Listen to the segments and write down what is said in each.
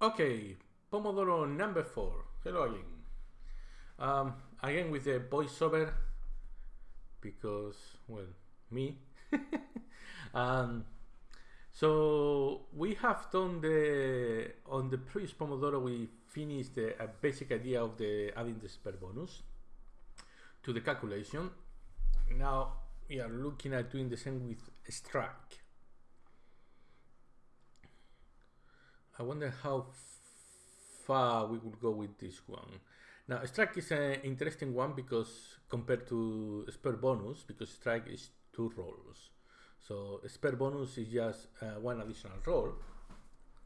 Okay, Pomodoro number four. Hello again. Um, again with the voiceover because, well, me. um, so we have done the on the previous Pomodoro we finished the a basic idea of the adding the spare bonus to the calculation. Now we are looking at doing the same with strike. I wonder how far we will go with this one. Now, strike is an interesting one because compared to spare bonus, because strike is two rolls. So spare bonus is just uh, one additional roll.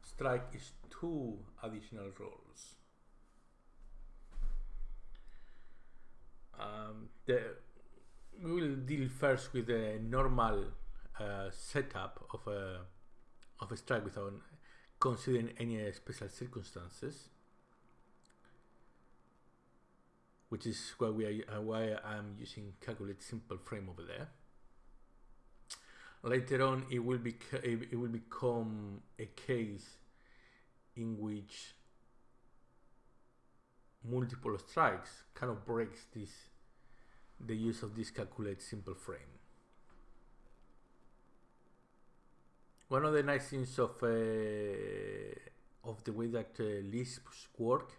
Strike is two additional rolls. Um, the, we will deal first with the normal uh, setup of a of a strike without considering any special circumstances, which is why we are, uh, why I'm using calculate simple frame over there. Later on, it will be it will become a case in which multiple strikes kind of breaks this the use of this calculate simple frame. One of the nice things of uh, of the way that uh, Lisps work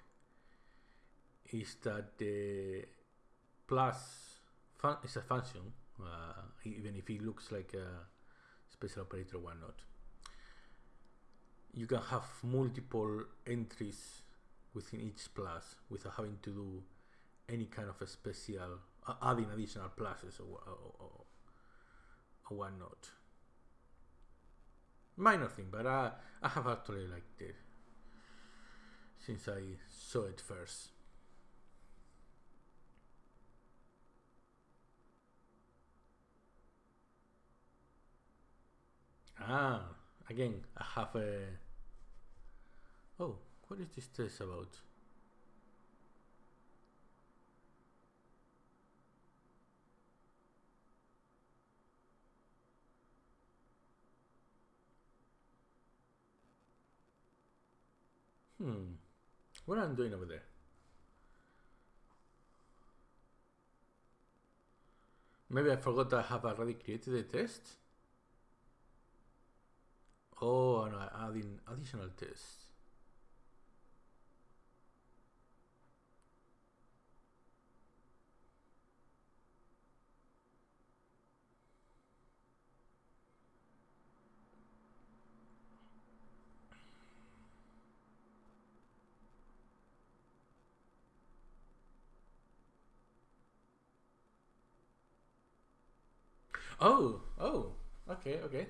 is that the plus fun is a function, uh, even if it looks like a special operator or not. You can have multiple entries within each plus without having to do any kind of a special uh, adding additional pluses or, or, or, or whatnot minor thing, but I, I have actually liked it since I saw it first. Ah, again, I have a. Oh, what is this test about? Hmm. What am I doing over there? Maybe I forgot I have already created a test. Oh, and no, adding additional tests. Oh, oh, okay, okay.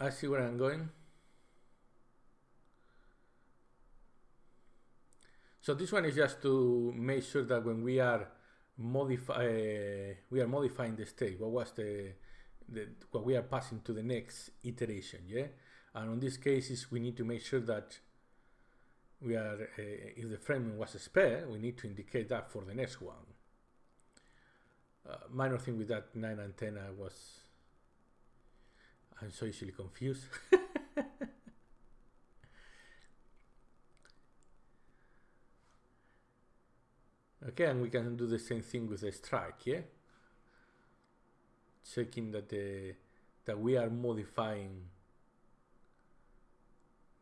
I see where I'm going. So this one is just to make sure that when we are modify uh, we are modifying the state, what was the, the what we are passing to the next iteration, yeah. And on this cases, we need to make sure that we are uh, if the frame was spare, we need to indicate that for the next one uh, minor thing with that 9 and 10 I was I'm so easily confused. Okay and we can do the same thing with the strike yeah? Checking that the that we are modifying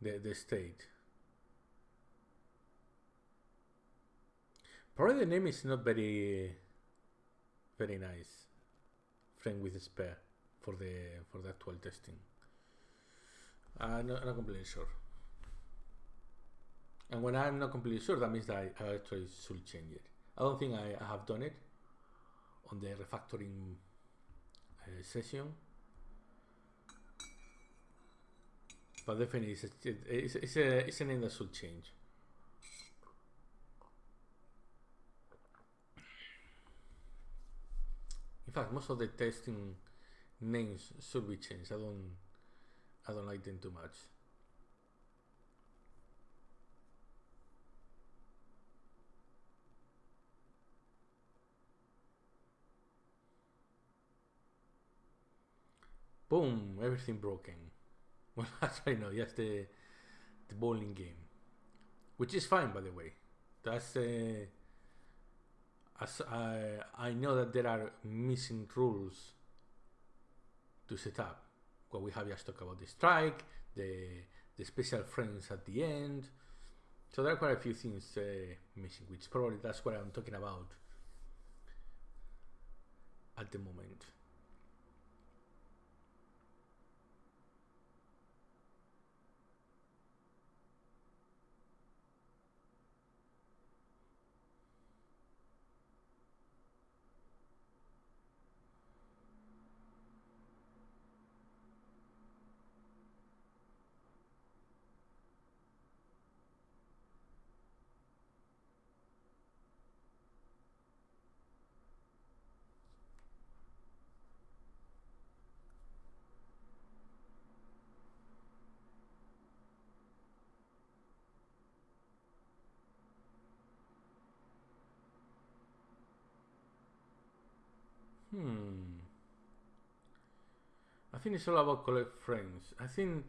the, the state. Probably the name is not very very nice frame with spare for the for the actual testing. I'm not, not completely sure. And when I'm not completely sure, that means that I, actually should change it. I don't think I, have done it on the refactoring uh, session. But definitely, it's a, it's, it's, a, it's a name that should change. In fact, most of the testing names should be changed. I don't, I don't like them too much. Boom! Everything broken. Well, that's actually no, just the the bowling game, which is fine by the way. That's uh, as I I know that there are missing rules to set up. What we have just talked about the strike, the the special frames at the end. So there are quite a few things uh, missing, which probably that's what I'm talking about at the moment. Hmm. I think it's all about collect frames. I think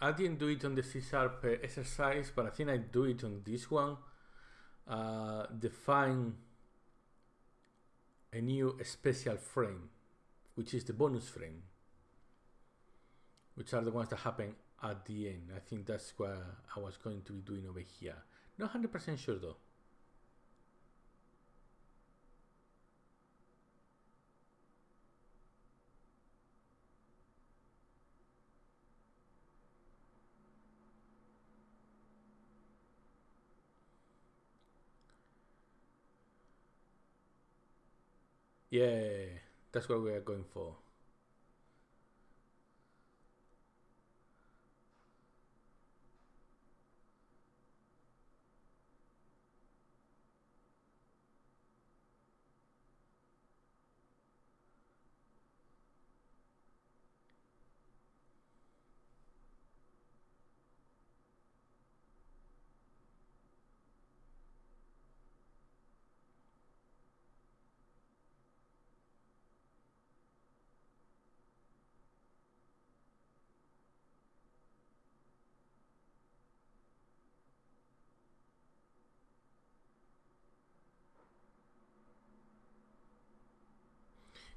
I didn't do it on the C sharp uh, exercise, but I think I do it on this one. Uh, define a new special frame, which is the bonus frame, which are the ones that happen at the end. I think that's what I was going to be doing over here. Not 100% sure though. Yeah, that's what we are going for.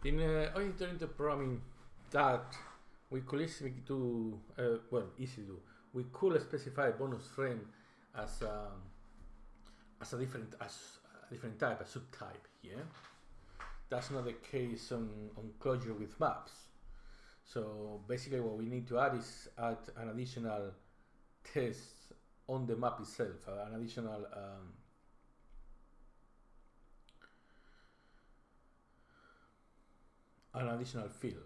In uh, oriented programming, that we could easily do, uh, well, easy do. We could specify a bonus frame as um, as a different as a different type, a subtype yeah? That's not the case on on Clojure with maps. So basically, what we need to add is add an additional test on the map itself, uh, an additional um, an additional field.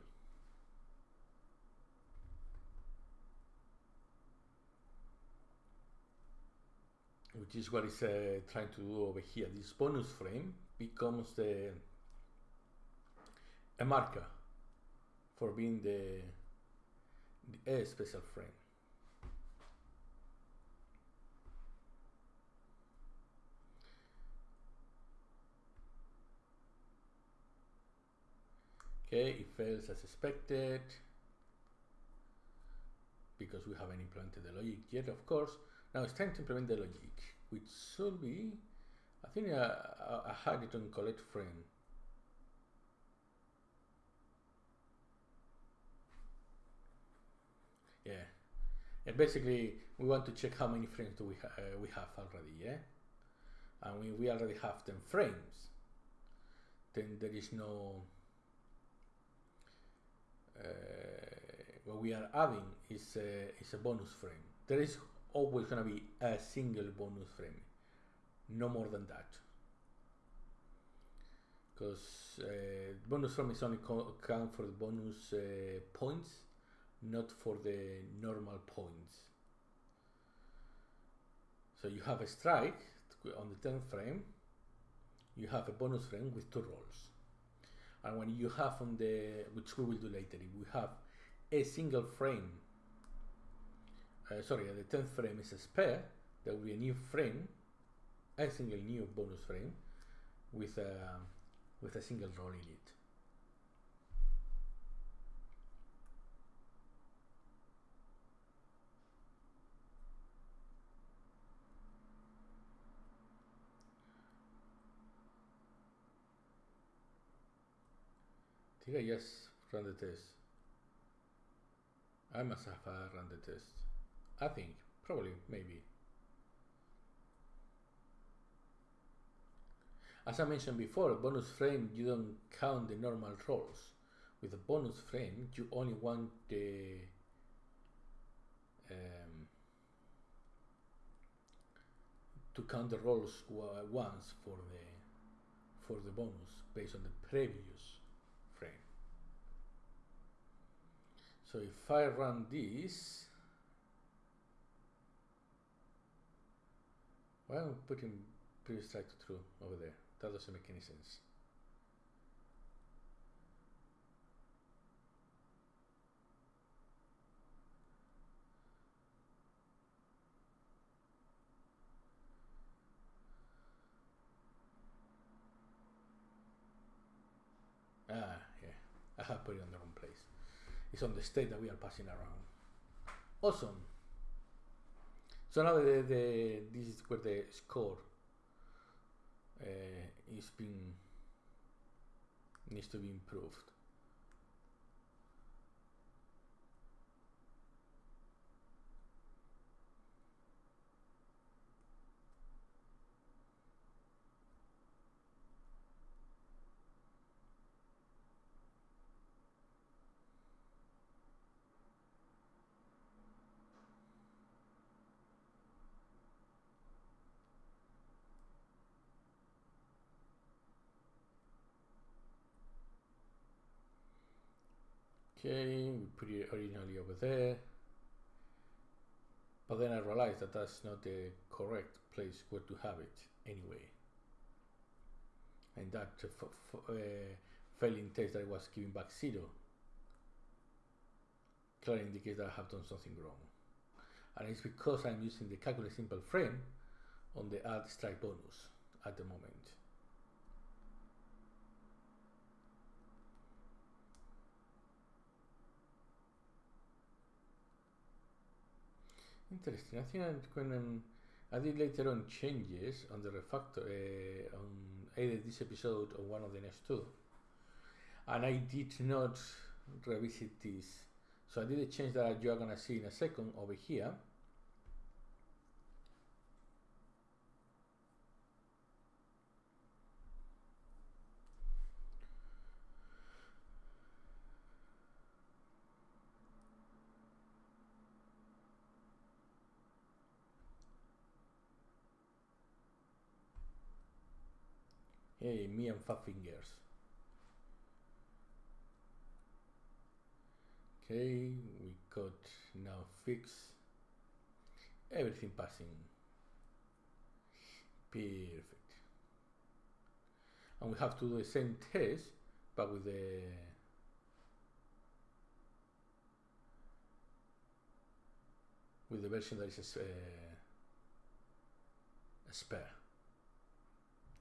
Which is what it's uh, trying to do over here. This bonus frame becomes the a marker for being the, the a special frame. Okay, it fails as expected because we haven't implemented the logic yet, of course. Now it's time to implement the logic, which should be, I think I, I, I had it on collect frame. Yeah, and basically we want to check how many frames do we, ha uh, we have already, yeah? And we, we already have 10 frames. Then there is no what we are adding is a, is a bonus frame. There is always going to be a single bonus frame, no more than that. Because uh, bonus frame is only count for the bonus uh, points, not for the normal points. So you have a strike on the 10th frame, you have a bonus frame with two rolls and when you have on the which we will do later if we have a single frame uh, sorry the 10th frame is a spare there will be a new frame a single new bonus frame with a with a single roll in it I just run the test? I must have run the test. I think, probably, maybe. As I mentioned before, bonus frame, you don't count the normal rolls. With a bonus frame, you only want the um, to count the rolls once for the for the bonus based on the previous frame. So if I run this, why am I putting previous strike to true over there? That doesn't make any sense. Ah, yeah, I have put it on the It's on the state that we are passing around. Awesome. So now the, the this is where the score uh, is being needs to be improved. Okay, we put it originally over there. But then I realized that that's not the correct place where to have it anyway. And that uh, failing test that I was giving back zero clearly indicates that I have done something wrong. And it's because I'm using the calculate simple frame on the add strike bonus at the moment. Interesting. I think I'm going to, I did later on changes on the refactor uh, on either this episode or one of the next two, and I did not revisit this. So I did a change that you are gonna see in a second over here. Hey, me and five fingers. Okay, we got now fix everything passing. Perfect. And we have to do the same test, but with the with the version that is uh, a spare.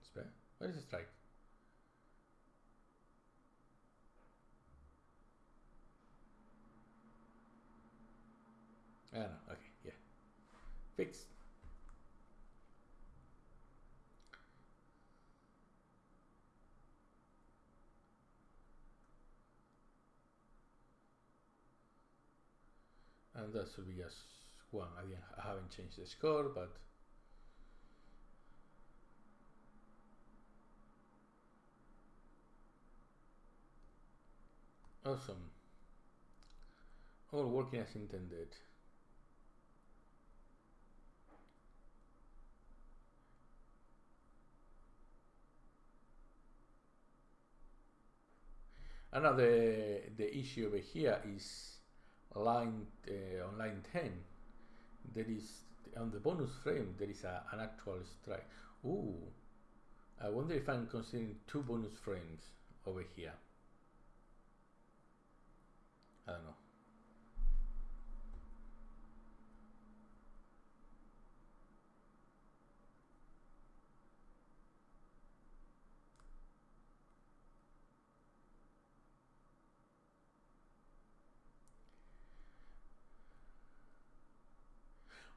Spare? What is a strike? Don't know. Okay, yeah. Fixed. And that should be just one. I, I haven't changed the score, but Awesome. All working as intended. Another the issue over here is line uh, on line 10 there is on the bonus frame there is a, an actual strike. Ooh, I wonder if I'm considering two bonus frames over here. I don't know.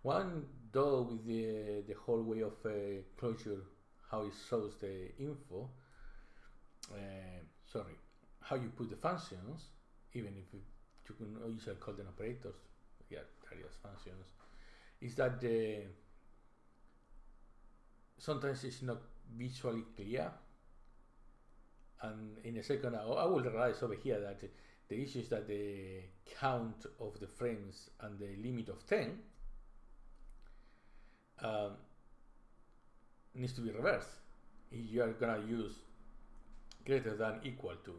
One though with the the whole way of uh, Clojure, how it shows the info. Uh, sorry, how you put the functions, even if you, can usually call them operators, yeah, various functions, is that the sometimes it's not visually clear. And in a second, I, I will realize over here that the issue is that the count of the frames and the limit of 10 um, needs to be reversed if you are gonna use greater than equal to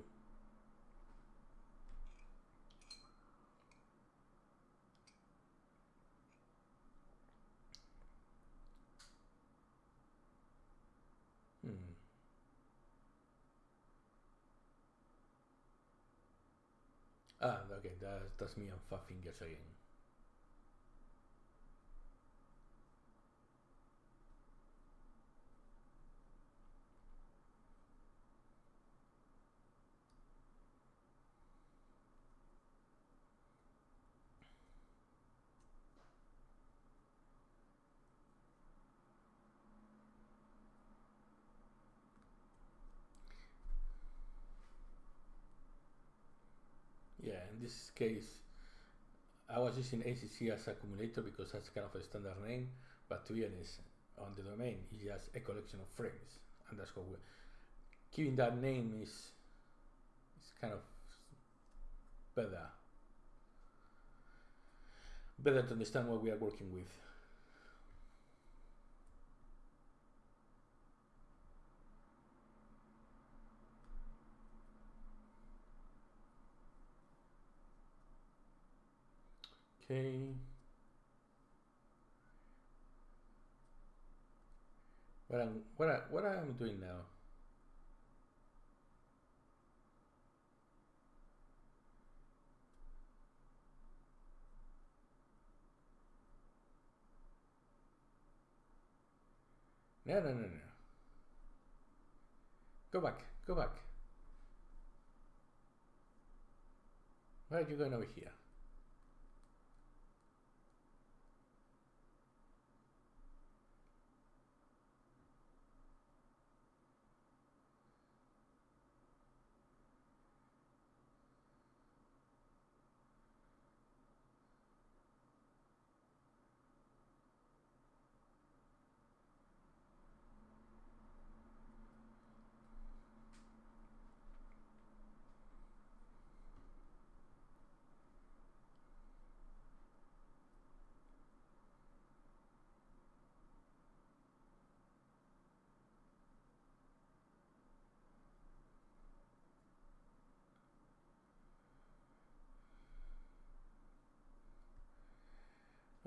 Ah, okay, that, that's me on five fingers this case, I was using ACC as accumulator because that's kind of a standard name, but to be honest, on the domain, it's just a collection of frames, and that's what we're keeping that name is is kind of better better to understand what we are working with. Okay. What I'm what I what I am doing now. No, no, no, no. Go back, go back. Why are you going over here?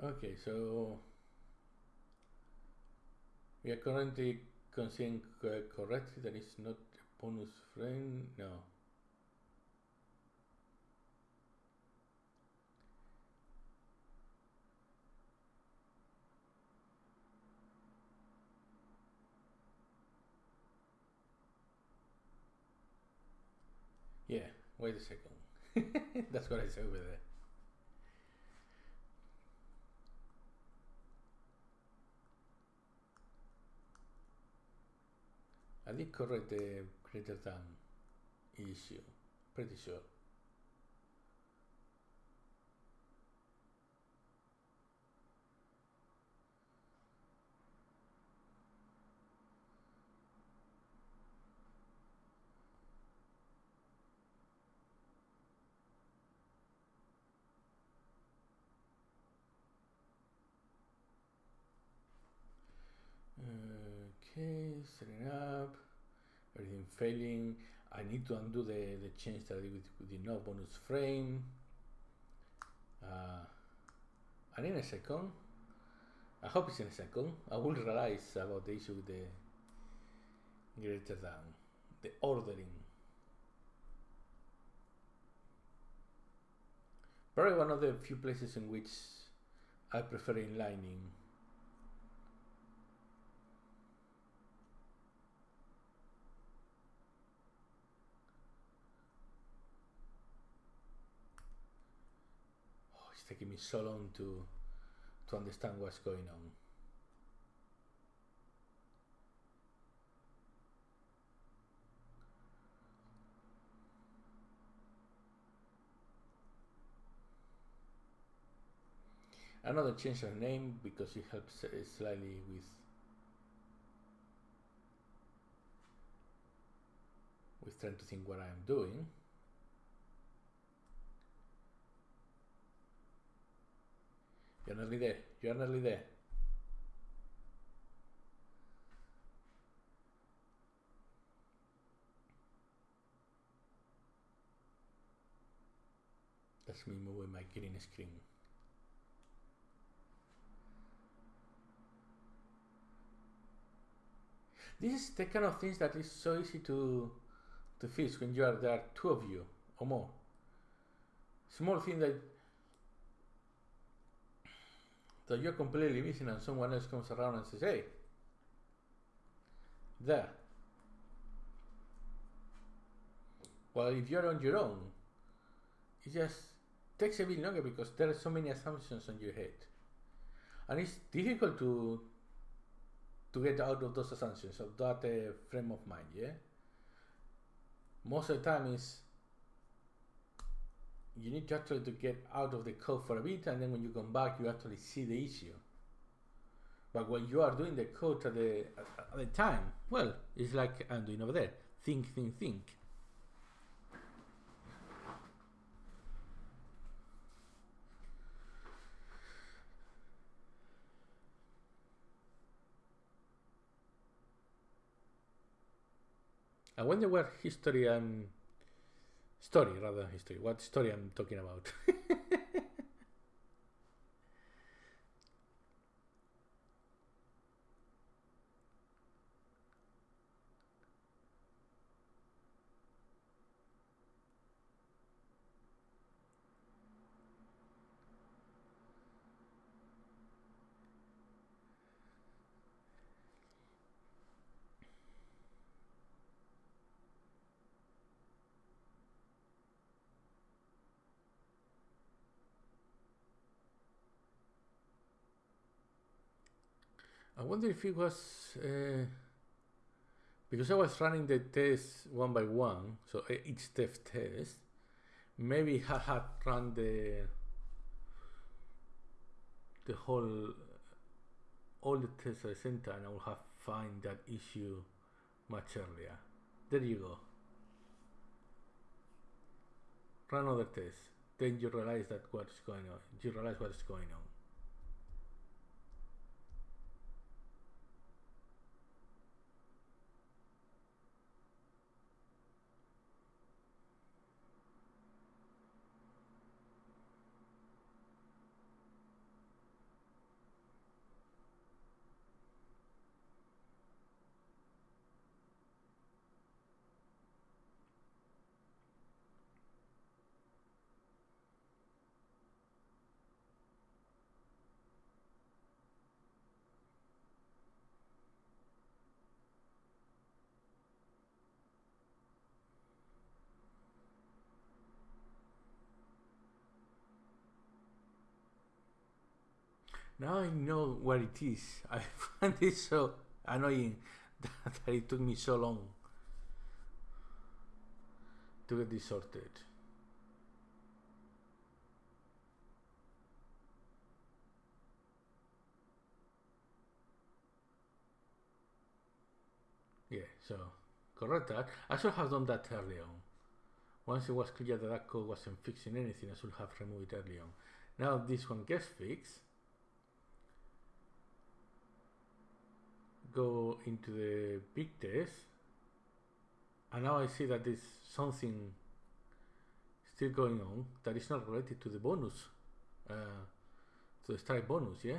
Okay, so we are currently considering correctly that it's not a bonus frame. No. Yeah, wait a second. That's what I said over there. I did correct the greater than issue, pretty sure. Okay, setting up, everything failing. I need to undo the, the change that I did with, with the no bonus frame. Uh, and in a second, I hope it's in a second, I will realize about the issue with the greater than, the ordering. Probably one of the few places in which I prefer inlining. it's taking me so long to to understand what's going on. Another change of name because it helps uh, slightly with with trying to think what I'm doing. You're nearly there. You're nearly there. That's me my green screen. This is the kind of things that is so easy to to fix when you are there are two of you or more. Small thing that that you're completely missing and someone else comes around and says, hey, there. Well, if you're on your own, it just takes a bit longer because there are so many assumptions on your head. And it's difficult to to get out of those assumptions, of that uh, frame of mind, yeah? Most of the time is you need to actually to get out of the code for a bit and then when you come back you actually see the issue. But when you are doing the code at the at the time well it's like i'm doing over there. Think think think. I wonder what history I'm story rather than history. What story I'm talking about? wonder if it was uh, because I was running the test one by one, so each step test. Maybe I had run the the whole all the tests at the same time. I would have find that issue much earlier. There you go. Run other test. Then you realize that what's going on. You realize what's going on. Now I know what it is. I find it so annoying that, it took me so long to get this sorted. Yeah, so correct that. I should have done that early on. Once it was clear that that code wasn't fixing anything, I should have removed it early on. Now this one gets fixed. Go into the big test and now I see that there's something still going on that is not related to the bonus uh, to the strike bonus yeah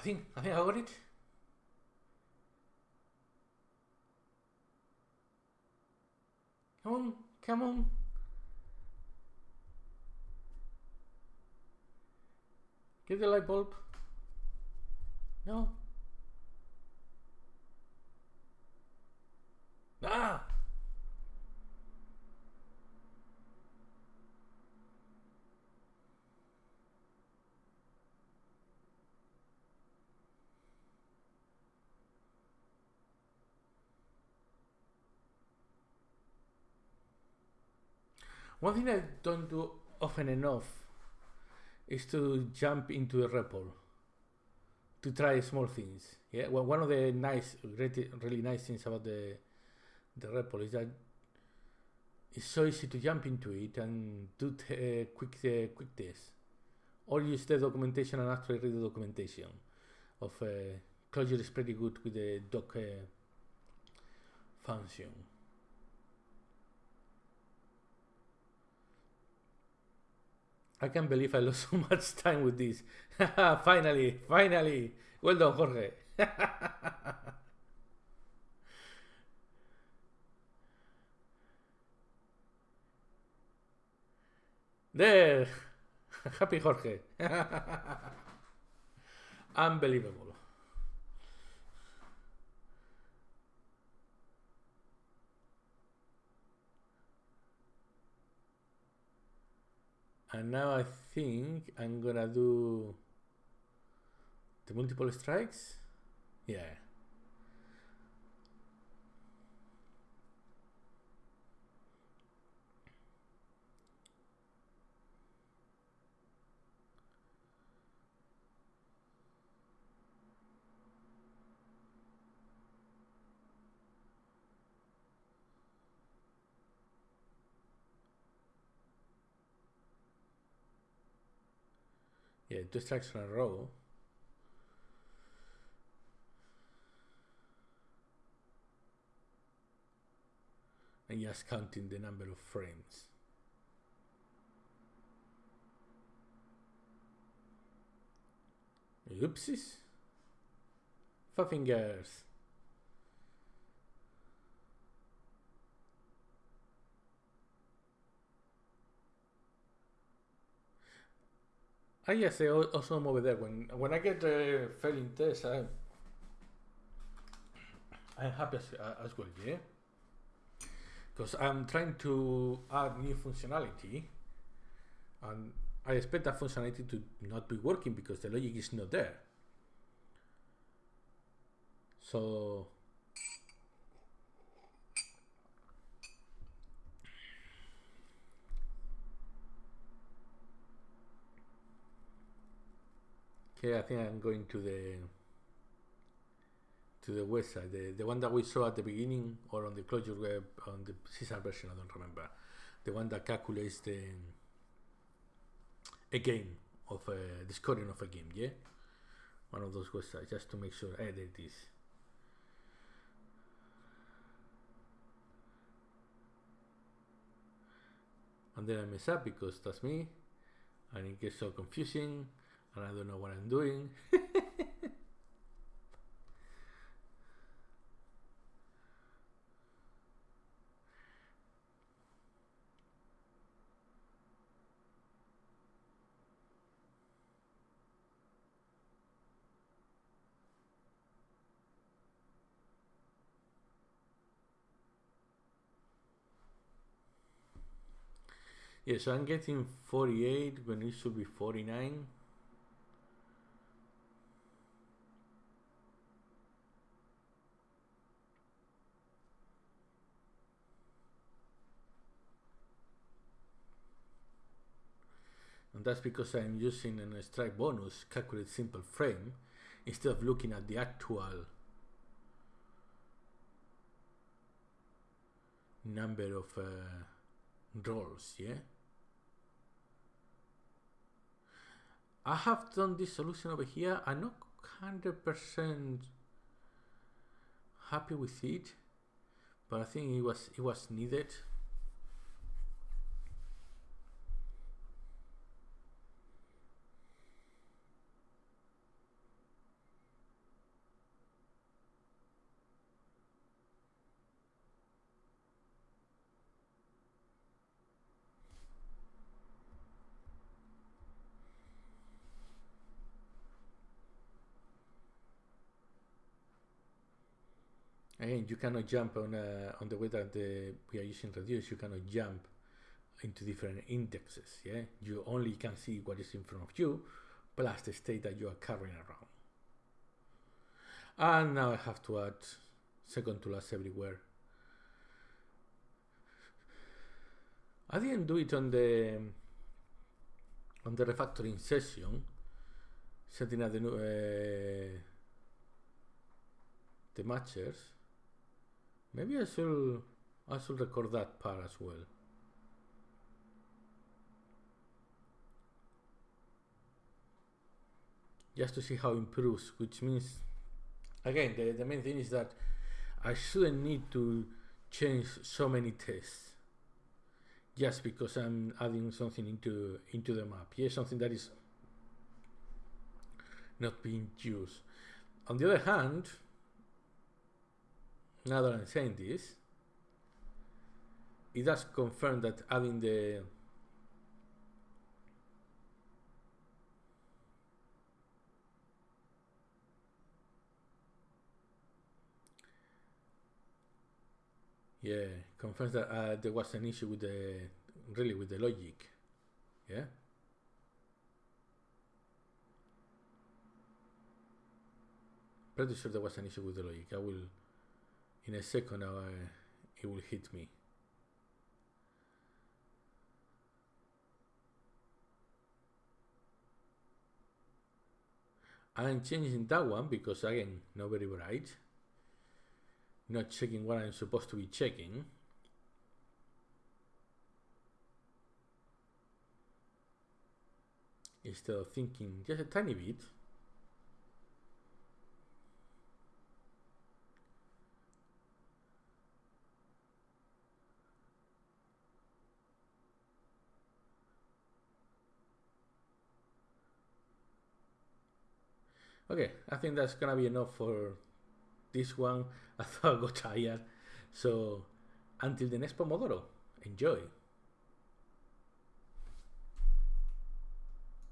I think I think I got it. Come on, come on. Get the light bulb. No. Ah! One thing I don't do often enough is to jump into a REPL to try small things. Yeah, well, one of the nice, really, really nice things about the the REPL is that it's so easy to jump into it and do t- quick uh, quick tests, or use the documentation and actually read the documentation. Of uh, Clojure is pretty good with the doc uh, function. I can't believe I lost so much time with this. finally, finally. Well done, Jorge. there. Happy Jorge. Unbelievable. And now I think I'm gonna do the multiple strikes? Yeah two strikes in a row. And just counting the number of frames. Oopsies. Five fingers. Ah, yes, I also over there. When when I get uh, failing tests, I, I'm happy as, as well, yeah? Because I'm trying to add new functionality, and I expect that functionality to not be working because the logic is not there. So Okay, I think I'm going to the to the website, the, the one that we saw at the beginning or on the Clojure web on the C sharp version, I don't remember. The one that calculates the a game of a, the scoring of a game, yeah? One of those websites, just to make sure, hey, there it is. And then I mess up because that's me, and it gets so confusing and I don't know what I'm doing. yeah, so I'm getting 48 when it should be 49. And that's because I'm using a strike bonus calculate simple frame instead of looking at the actual number of uh, rolls yeah? I have done this solution over here. I'm not 100% happy with it but I think it was it was needed again you cannot jump on uh, on the way that the, we are using reduce. You cannot jump into different indexes yeah? You only can see what is in front of you plus the state that you are carrying around. And now I have to add second to last everywhere. I didn't do it on the on the refactoring session setting up the new uh, the matchers maybe I should I should record that part as well. Just to see how it improves which means again the, the main thing is that I shouldn't need to change so many tests just because I'm adding something into into the map. Yeah something that is not being used. On the other hand now that I'm saying this it does confirm that adding the Yeah, confirms that uh, there was an issue with the really with the logic. Yeah. Pretty sure there was an issue with the logic. I will, in a second, it will hit me. I'm changing that one because again, not very bright not checking what I'm supposed to be checking. Instead of thinking just a tiny bit. Okay, I think that's gonna be enough for this one I thought I got tired. So until the next Pomodoro, enjoy.